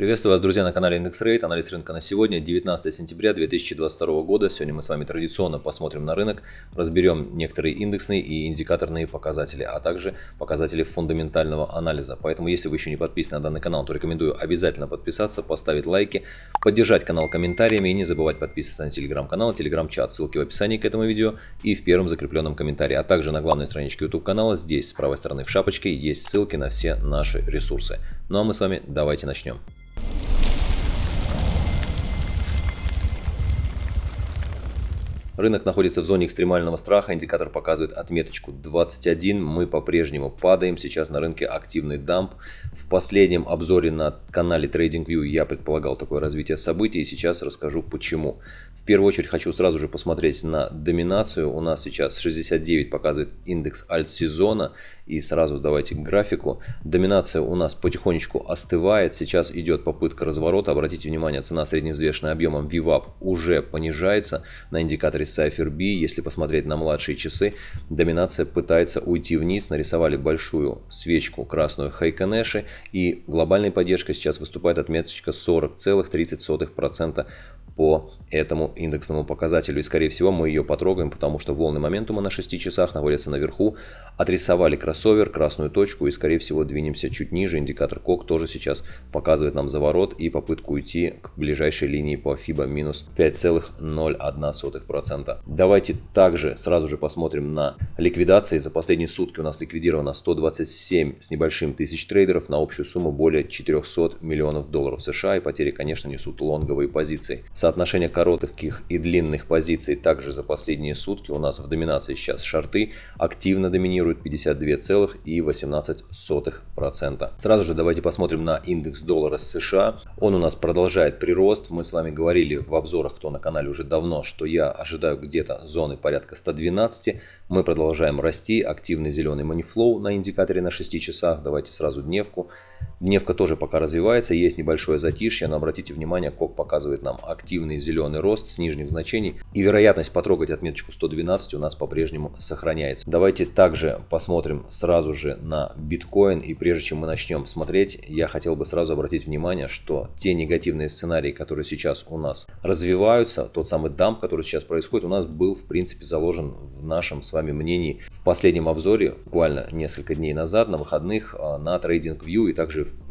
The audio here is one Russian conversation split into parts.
Приветствую вас, друзья, на канале Индекс Рейд. Анализ рынка на сегодня, 19 сентября 2022 года. Сегодня мы с вами традиционно посмотрим на рынок, разберем некоторые индексные и индикаторные показатели, а также показатели фундаментального анализа. Поэтому, если вы еще не подписаны на данный канал, то рекомендую обязательно подписаться, поставить лайки, поддержать канал комментариями и не забывать подписываться на телеграм-канал, телеграм-чат. Ссылки в описании к этому видео и в первом закрепленном комментарии. А также на главной страничке YouTube канала, здесь с правой стороны в шапочке, есть ссылки на все наши ресурсы. Ну а мы с вами давайте начнем. Рынок находится в зоне экстремального страха, индикатор показывает отметочку 21, мы по-прежнему падаем, сейчас на рынке активный дамп. В последнем обзоре на канале TradingView я предполагал такое развитие событий, и сейчас расскажу почему. В первую очередь хочу сразу же посмотреть на доминацию, у нас сейчас 69 показывает индекс альт-сезона, и сразу давайте к графику. Доминация у нас потихонечку остывает, сейчас идет попытка разворота, обратите внимание, цена средневзвешенная объемом VWAP уже понижается. На индикаторе Cypher B, если посмотреть на младшие часы, доминация пытается уйти вниз, нарисовали большую свечку красную Хайконеши и глобальной поддержкой сейчас выступает отметочка 40,30% по этому индексному показателю. И скорее всего мы ее потрогаем, потому что волны моментума на 6 часах находятся наверху. Отрисовали кроссовер, красную точку и скорее всего двинемся чуть ниже. Индикатор КОК тоже сейчас показывает нам заворот и попытку уйти к ближайшей линии по FIBA минус 5,01%. Давайте также сразу же посмотрим на ликвидации. За последние сутки у нас ликвидировано 127 с небольшим тысяч трейдеров на общую сумму более 400 миллионов долларов США. И потери, конечно, несут лонговые позиции. Соотношение коротких и длинных позиций также за последние сутки у нас в доминации сейчас шарты активно доминируют 52,18%. Сразу же давайте посмотрим на индекс доллара США. Он у нас продолжает прирост. Мы с вами говорили в обзорах, кто на канале уже давно, что я ожидаю где-то зоны порядка 112. Мы продолжаем расти. Активный зеленый манифлоу на индикаторе на 6 часах. Давайте сразу дневку. Дневка тоже пока развивается, есть небольшое затишье, но обратите внимание, КОК показывает нам активный зеленый рост с нижних значений. И вероятность потрогать отметочку 112 у нас по-прежнему сохраняется. Давайте также посмотрим сразу же на биткоин. И прежде чем мы начнем смотреть, я хотел бы сразу обратить внимание, что те негативные сценарии, которые сейчас у нас развиваются, тот самый дамп, который сейчас происходит, у нас был в принципе заложен в нашем с вами мнении в последнем обзоре, буквально несколько дней назад, на выходных а, на TradingView и также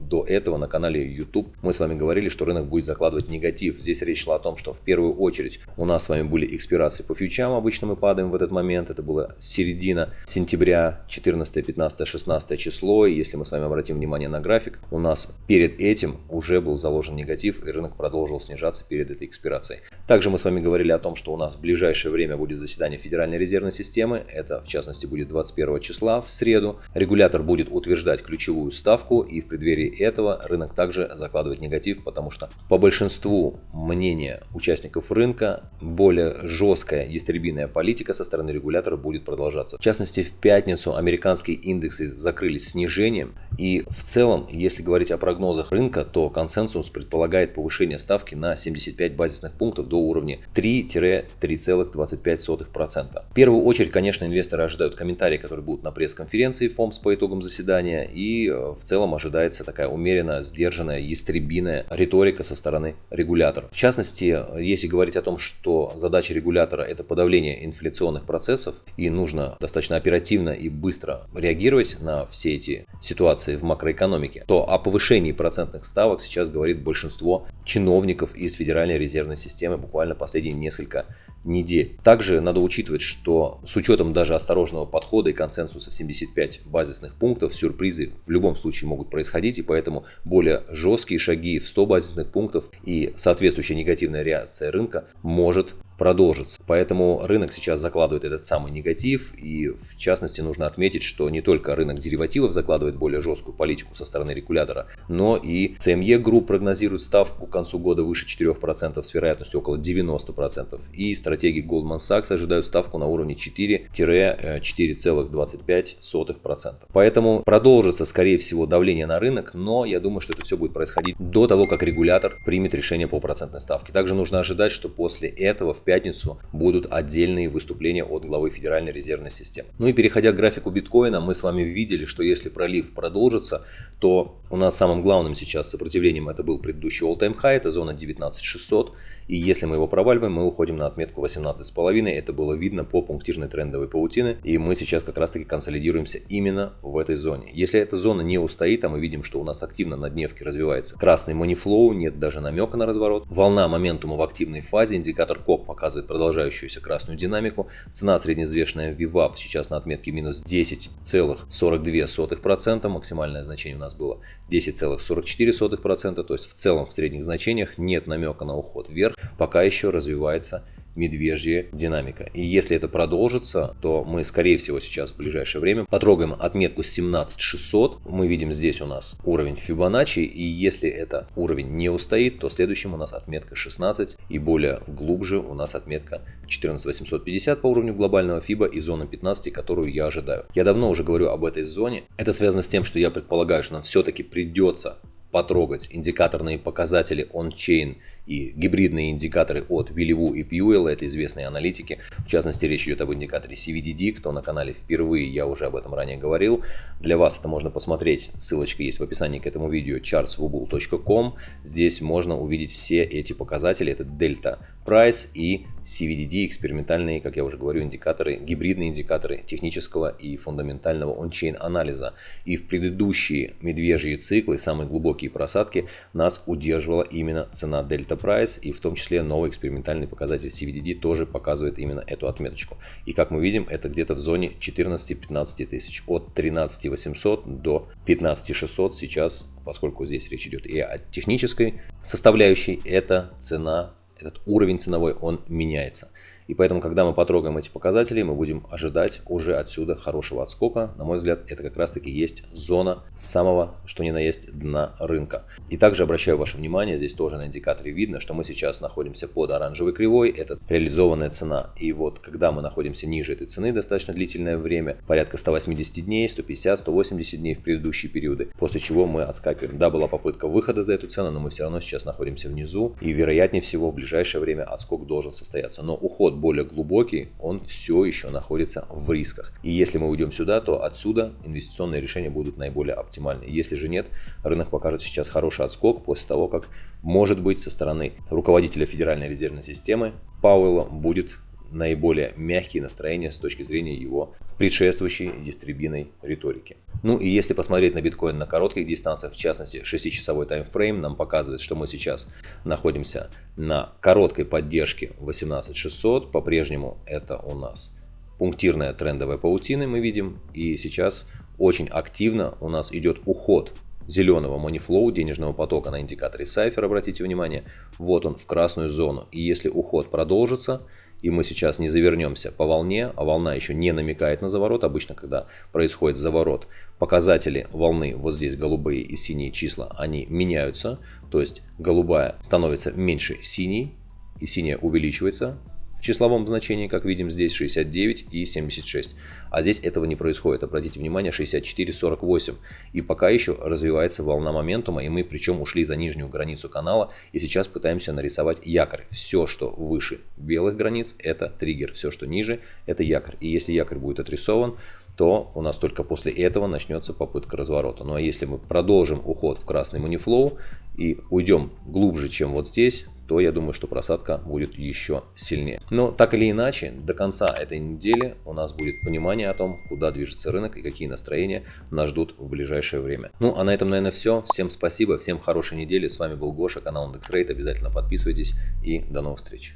до этого на канале YouTube мы с вами говорили, что рынок будет закладывать негатив. Здесь речь шла о том, что в первую очередь у нас с вами были экспирации по фьючам, обычно мы падаем в этот момент, это было середина сентября, 14, 15, 16 число, и если мы с вами обратим внимание на график, у нас перед этим уже был заложен негатив, и рынок продолжил снижаться перед этой экспирацией. Также мы с вами говорили о том, что у нас в ближайшее время будет заседание Федеральной резервной системы, это в частности будет 21 числа в среду. Регулятор будет утверждать ключевую ставку, и в преддверии этого рынок также закладывает негатив, потому что по большинству мнения участников рынка более жесткая ястребиная политика со стороны регулятора будет продолжаться. В частности, в пятницу американские индексы закрылись снижением, и в целом, если говорить о прогнозах рынка, то консенсус предполагает повышение ставки на 75 базисных пунктов до уровня 3-3,25%. В первую очередь, конечно, инвесторы ожидают комментарии, которые будут на пресс-конференции ФОМС по итогам заседания, и э, в целом ожидается такая умеренно сдержанная, ястребиная риторика со стороны регулятора. В частности, если говорить о том, что задача регулятора это подавление инфляционных процессов и нужно достаточно оперативно и быстро реагировать на все эти ситуации в макроэкономике, то о повышении процентных ставок сейчас говорит большинство чиновников из Федеральной резервной системы буквально последние несколько недель. Также надо учитывать, что с учетом даже осторожного подхода и консенсуса в 75 базисных пунктов, сюрпризы в любом случае могут происходить, и поэтому более жесткие шаги в 100 базисных пунктов и соответствующая негативная реакция рынка может продолжится. Поэтому рынок сейчас закладывает этот самый негатив. И в частности нужно отметить, что не только рынок деривативов закладывает более жесткую политику со стороны регулятора, но и CME Group прогнозирует ставку к концу года выше 4% с вероятностью около 90%. И стратегии Goldman Sachs ожидают ставку на уровне 4-4,25%. Поэтому продолжится, скорее всего, давление на рынок, но я думаю, что это все будет происходить до того, как регулятор примет решение по процентной ставке. Также нужно ожидать, что после этого в пятницу будут отдельные выступления от главы Федеральной резервной системы. Ну и переходя к графику биткоина, мы с вами видели, что если пролив продолжится, то у нас самым главным сейчас сопротивлением это был предыдущий all-time high, это зона 19600. И если мы его проваливаем, мы уходим на отметку 18,5. Это было видно по пунктирной трендовой паутины. И мы сейчас как раз таки консолидируемся именно в этой зоне. Если эта зона не устоит, а мы видим, что у нас активно на дневке развивается красный манифлоу, нет даже намека на разворот. Волна моментума в активной фазе, индикатор КОП показывает продолжающуюся красную динамику. Цена средневзвешенная VWAP сейчас на отметке минус 10,42%. Максимальное значение у нас было 10,44%. То есть в целом в средних значениях нет намека на уход вверх пока еще развивается медвежья динамика. И если это продолжится, то мы, скорее всего, сейчас в ближайшее время потрогаем отметку 17600. Мы видим здесь у нас уровень Fibonacci, и если это уровень не устоит, то следующим у нас отметка 16, и более глубже у нас отметка 14850 по уровню глобального FIBA и зона 15, которую я ожидаю. Я давно уже говорю об этой зоне. Это связано с тем, что я предполагаю, что нам все-таки придется потрогать индикаторные показатели on-chain и гибридные индикаторы от Вилливу и Пьюэлла, это известные аналитики. В частности, речь идет об индикаторе CVDD, кто на канале впервые, я уже об этом ранее говорил. Для вас это можно посмотреть, ссылочка есть в описании к этому видео, chartswubble.com. Здесь можно увидеть все эти показатели, это Delta Price и CVDD, экспериментальные, как я уже говорю, индикаторы, гибридные индикаторы технического и фундаментального он-чейн анализа. И в предыдущие медвежьи циклы, самые глубокие просадки, нас удерживала именно цена Delta Price, и в том числе новый экспериментальный показатель CVDD тоже показывает именно эту отметочку. И как мы видим, это где-то в зоне 14-15 тысяч. От 13 800 до 15 600 сейчас, поскольку здесь речь идет и о технической составляющей, это цена этот уровень ценовой, он меняется. И поэтому, когда мы потрогаем эти показатели, мы будем ожидать уже отсюда хорошего отскока. На мой взгляд, это как раз таки есть зона самого, что ни на есть, дна рынка. И также обращаю ваше внимание, здесь тоже на индикаторе видно, что мы сейчас находимся под оранжевой кривой, это реализованная цена. И вот, когда мы находимся ниже этой цены достаточно длительное время, порядка 180 дней, 150, 180 дней в предыдущие периоды, после чего мы отскакиваем. Да, была попытка выхода за эту цену, но мы все равно сейчас находимся внизу, и вероятнее всего в ближайшее время отскок должен состояться. Но уход более глубокий, он все еще находится в рисках. И если мы уйдем сюда, то отсюда инвестиционные решения будут наиболее оптимальны. Если же нет, рынок покажет сейчас хороший отскок после того, как может быть со стороны руководителя Федеральной резервной системы Пауэлла будет наиболее мягкие настроения с точки зрения его предшествующей дистрибиной риторики. Ну и если посмотреть на биткоин на коротких дистанциях, в частности 6-часовой таймфрейм нам показывает, что мы сейчас находимся на короткой поддержке 18600, по-прежнему это у нас пунктирная трендовая паутина мы видим, и сейчас очень активно у нас идет уход зеленого money денежного потока на индикаторе Cypher, обратите внимание, вот он в красную зону. И если уход продолжится, и мы сейчас не завернемся по волне, а волна еще не намекает на заворот, обычно когда происходит заворот, показатели волны, вот здесь голубые и синие числа, они меняются, то есть голубая становится меньше синей, и синяя увеличивается, в числовом значении, как видим, здесь 69 и 76. А здесь этого не происходит. Обратите внимание, 64, 48. И пока еще развивается волна моментума, и мы причем ушли за нижнюю границу канала, и сейчас пытаемся нарисовать якорь. Все, что выше белых границ, это триггер. Все, что ниже, это якорь. И если якорь будет отрисован, то у нас только после этого начнется попытка разворота. Ну а если мы продолжим уход в красный манифлоу и уйдем глубже, чем вот здесь, то я думаю, что просадка будет еще сильнее. Но так или иначе, до конца этой недели у нас будет понимание о том, куда движется рынок и какие настроения нас ждут в ближайшее время. Ну а на этом, наверное, все. Всем спасибо, всем хорошей недели. С вами был Гоша, канал IndexRate. Обязательно подписывайтесь и до новых встреч.